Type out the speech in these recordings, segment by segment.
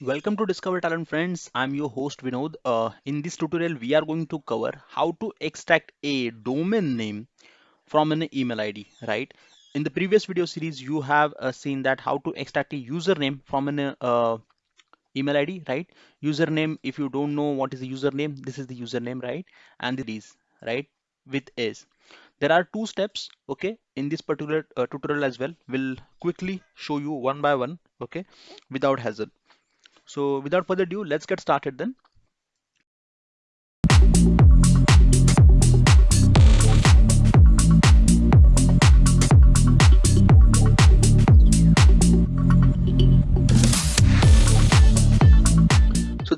Welcome to Discover Talent friends. I'm your host Vinod. Uh, in this tutorial, we are going to cover how to extract a domain name from an email ID, right? In the previous video series, you have uh, seen that how to extract a username from an uh, email ID, right? Username, if you don't know what is the username, this is the username, right? And it is, right? With is. There are two steps, okay, in this particular uh, tutorial as well. We'll quickly show you one by one, okay, without hassle. So without further ado, let's get started then.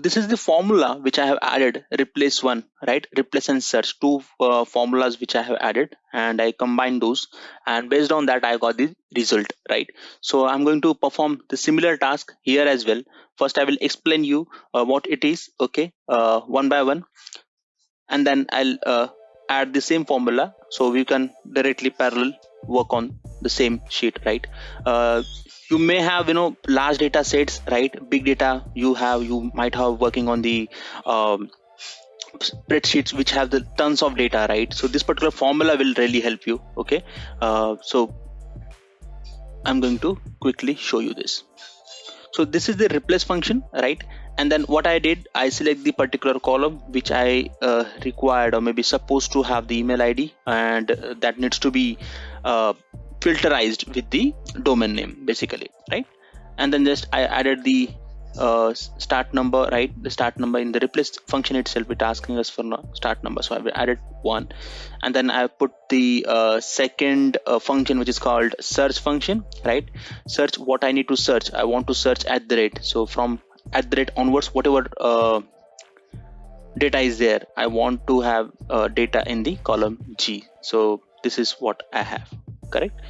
This is the formula which I have added, replace one, right? Replace and search, two uh, formulas which I have added and I combine those and based on that I got the result, right? So I'm going to perform the similar task here as well. First I will explain you uh, what it is, okay, uh, one by one and then I'll uh, add the same formula so we can directly parallel work on the same sheet, right? Uh, you may have you know large data sets right? Big data you have you might have working on the um, spreadsheets which have the tons of data right? So this particular formula will really help you okay? Uh, so i'm going to quickly show you this. So this is the replace function right? And then what i did i select the particular column which i uh, required or maybe supposed to have the email id and uh, that needs to be uh, filterized with the domain name basically right? And then just I added the uh, start number right? The start number in the replace function itself it asking us for start number. So I've added one. And then I put the uh, second uh, function which is called search function right? Search what I need to search. I want to search at the rate. So from at the rate onwards whatever uh, data is there I want to have uh, data in the column G. So this is what I have correct?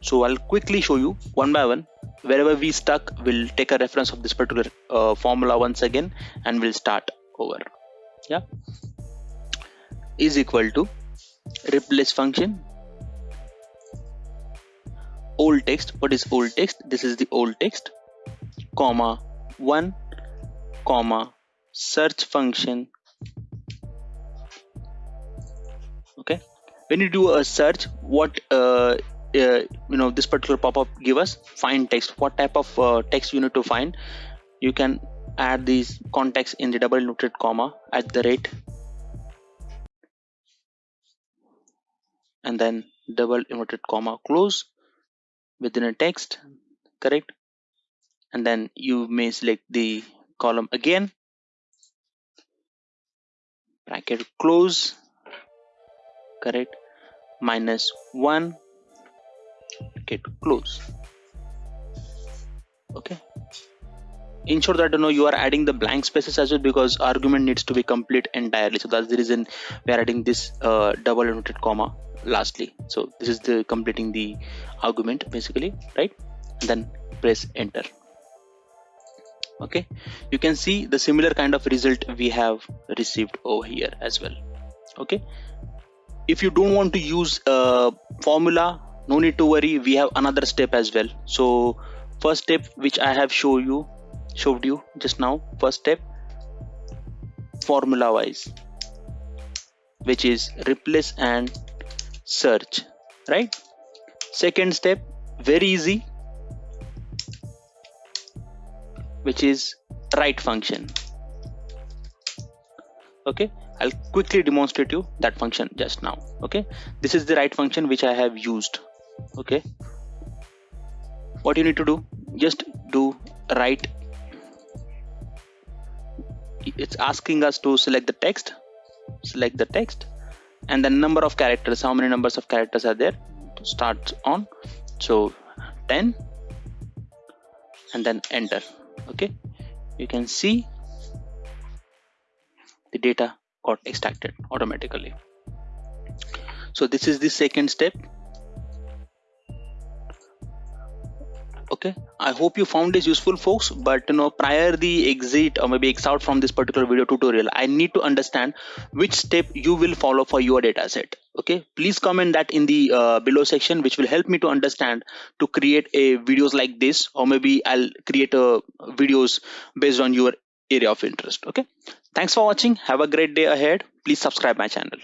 So I'll quickly show you one by one. Wherever we stuck we'll take a reference of this particular uh, formula once again and we'll start over. Yeah? Is equal to replace function. Old text. What is old text? This is the old text. Comma 1 comma search function. Okay when you do a search what uh, uh, you know this particular pop-up give us find text. What type of uh, text you need to find you can add these context in the double noted comma at the rate. And then double inverted comma close within a text correct? And then you may select the column again. Bracket close correct minus 1 get close. Okay. Ensure that you know you are adding the blank spaces as well because argument needs to be complete entirely. So that's the reason we are adding this uh, double inverted comma lastly. So this is the completing the argument basically right? And then press enter. Okay. You can see the similar kind of result we have received over here as well. Okay if you don't want to use a formula no need to worry. We have another step as well. So first step which i have show you showed you just now first step formula wise which is replace and search right? Second step very easy which is right function. Okay I'll quickly demonstrate you that function just now okay? This is the right function which I have used okay? What you need to do just do right it's asking us to select the text select the text and the number of characters how many numbers of characters are there to start on. So 10 and then enter okay? You can see the data got extracted automatically. So this is the second step. Okay. I hope you found this useful folks but you know prior the exit or maybe exit from this particular video tutorial i need to understand which step you will follow for your data set. Okay. Please comment that in the uh, below section which will help me to understand to create a videos like this or maybe i'll create a videos based on your area of interest. Okay thanks for watching. Have a great day ahead. Please subscribe my channel